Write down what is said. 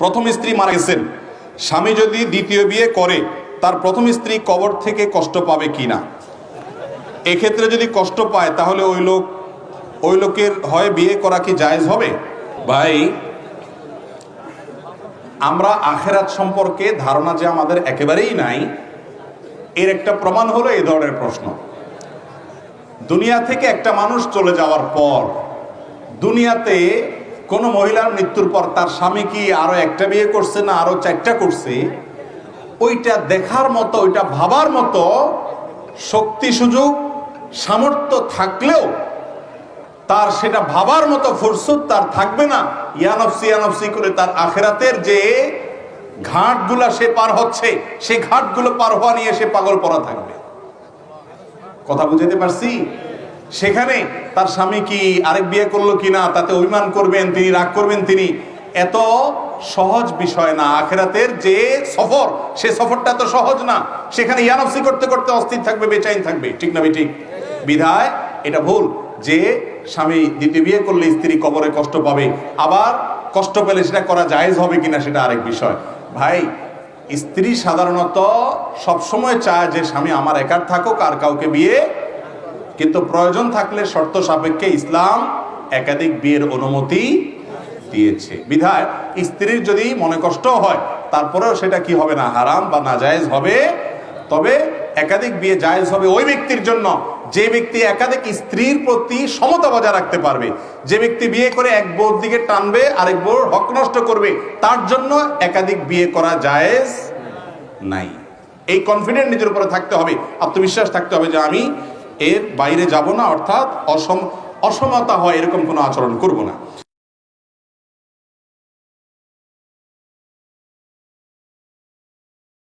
প্রথম স্ত্রী মারা গেছেন। স্বামী যদি দ্বিতীয় বিয়ে করে, তার প্রথম স্ত্রী কবর থেকে কষ্ট পাবে কি না এক্ষেত্রে যদি কষ্ট পায়, তাহলে ওই লোক, ওই লোকের হয় বিয়ে করা কি জায়েজ হবে? ভাই, আমরা আখেরাত সম্পর্কে ধারণা যে আমাদের একেবারেই নাই, এর একটা প্রমাণ হলো এই ধরনের প্রশ্ন। দুনিয়া থেকে একটা মানুষ চলে যাওয়ার পর, দুনিয়াতে কোনো মহিলার মৃত্যুর পর তার স্বামী কি আরও একটা বিয়ে করছে না আরও চারটা করছে? ওইটা দেখার মতো, ওইটা ভাবার মতো শক্তি, সুযোগ, সামর্থ্য থাকলেও তার সেটা ভাবার মতো ফুরসুত তার থাকবে না। ইয়ানফসি ইয়ানফসি করে তার আখেরাতের যে ঘাটগুলা সে পার হচ্ছে সে ঘাটগুলো পার হওয়া নিয়ে সে পাগল পড়া থাকবে। কথা বুঝাতে পারছি? সেখানে তার স্বামী কি আরেক বিয়ে করল কিনা, তাতে অভিমান করবেন তিনি, রাগ করবেন তিনি, এত সহজ বিষয় না। আখেরাতের যে সফর, সে সফরটা তো সহজ না। সেখানে ইয়ানফসি করতে করতে অস্থির থাকবে, বেচাইন থাকবে। ঠিক না ঠিক বিধায় এটা ভুল যে স্বামী দ্বিতীয় বিয়ে করলে স্ত্রী কবরে কষ্ট পাবে। আবার কষ্ট পেলে সেটা করা জায়েজ হবে কিনা সেটা আরেক বিষয়। ভাই, স্ত্রী সাধারণত সবসময় চায় যে স্বামী আমার একার থাকুক আর কাউকে বিয়ে কিন্তু প্রয়োজন থাকলে শর্ত সাপেক্ষে ইসলাম একাধিক বিয়ের অনুমতি দিয়েছে। বিধায় স্ত্রীর যদি মনে কষ্ট হয়, তারপরেও সেটা কি হবে না, হারাম বা নাজায়েজ হবে? তবে একাধিক বিয়ে জায়েজ হবে ওই ব্যক্তির জন্য যে ব্যক্তি একাধিক স্ত্রীর প্রতি সমতা বজায় রাখতে পারবে। যে ব্যক্তি বিয়ে করে এক বউর দিকে টানবে, আরেক বউর হক নষ্ট করবে, তার জন্য একাধিক বিয়ে করা জায়েজ নাই। এই কনফিডেন্ট নিজের উপরে থাকতে হবে, আত্মবিশ্বাস থাকতে হবে যে আমি এর বাইরে যাব না অর্থাৎ অসম অসমতা হয় এরকম কোনো আচরণ করব না।